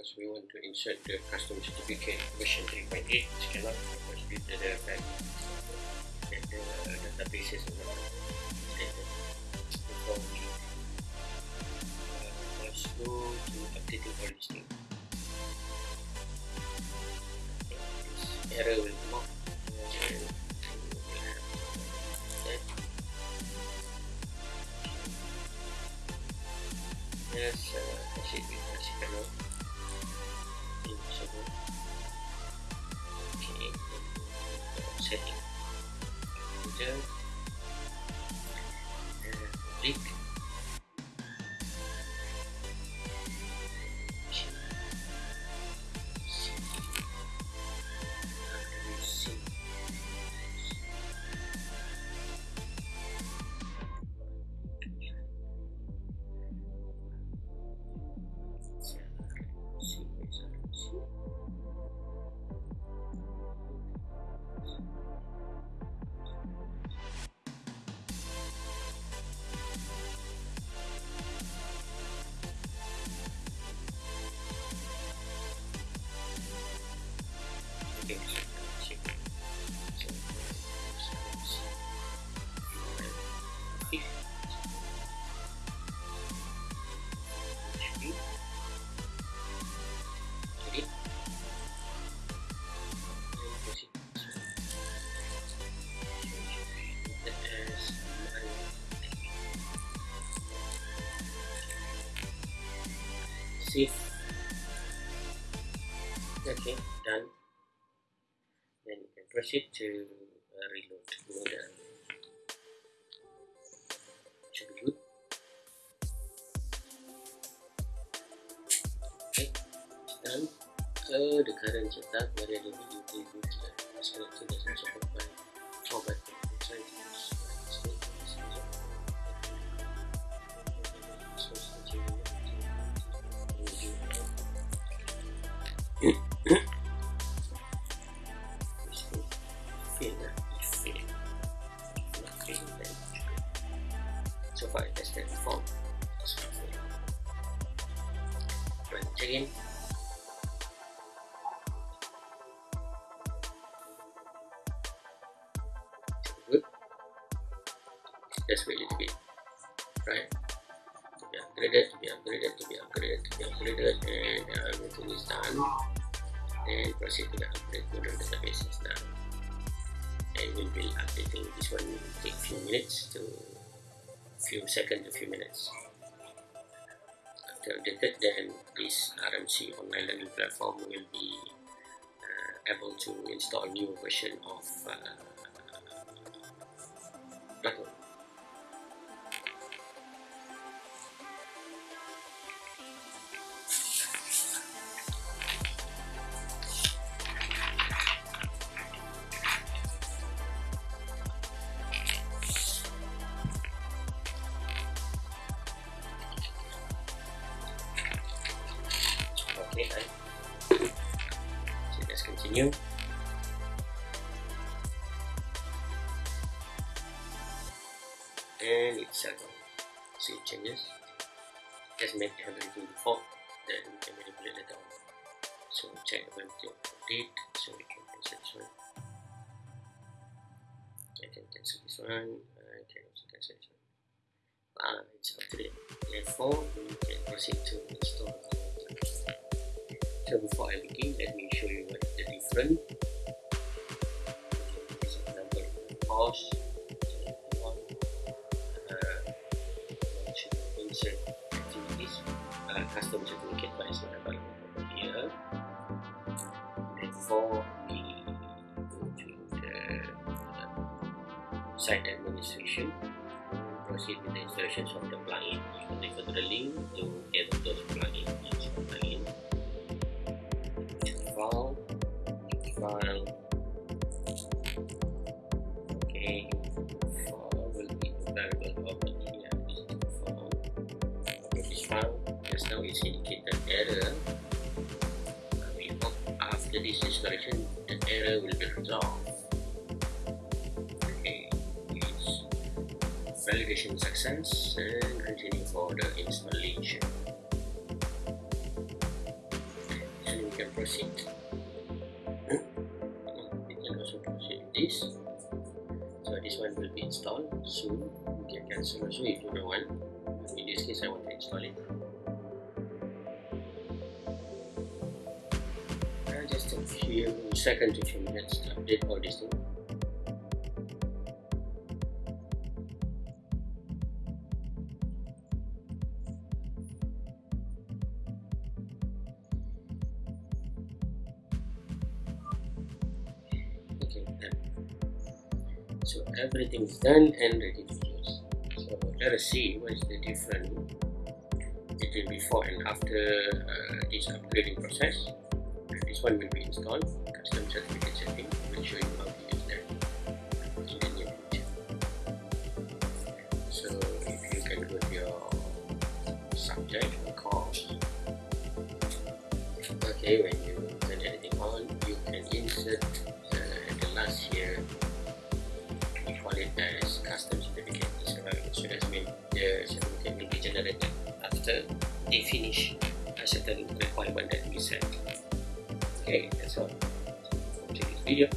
because we want to insert the custom certificate version 3.8 which cannot because due to the fact that the databases are not updated before we uh, let's go to updating all these things. Error will kita uh, klik save. Okay done. Then you can proceed to uh, reload. Model should be good okay done. Uh, the current setup variable utility is connected as support by just wait a little bit. Right? To be upgraded to be upgraded to be upgraded to be upgraded and uh, everything is done and proceed to the upgrade Moodle databases now and we'll be updating this one will take few minutes to few seconds to few minutes. After updated then this RMC online learning platform will be uh, able to install new version of uh, Plato okay so continue. And it's settled see it changes. Just make everything default then we can manipulate it down. So check value of update so we can cancel this one. I can cancel this one. I can also cancel this one. Ah it's up to date therefore we can proceed to install so before I begin let me show you what the different. Example pause insert activities uh, custom certificate but it's not available over here before we go to the uh, site administration proceed with the insertions of the plugin. You can refer to the link to get those plugins. Plugin file okay file will be available over here file okay this file just now it's indicated error we hope after this installation the error will be resolved. Okay it's validation success and continue for the installation and we can proceed this. So this one will be installed soon. You can cancel also if you don't want. In this case I want to install it. Uh, just a few seconds to few minutes to update all these things everything is done and ready to use. So let us see what is the difference between before and after uh, this upgrading process. This one will be installed. Custom certificate setting will show you how to use that in the near future. So if you can go to your subject or course. Okay when they finish a certain requirement that we set. Okay that's all. For this video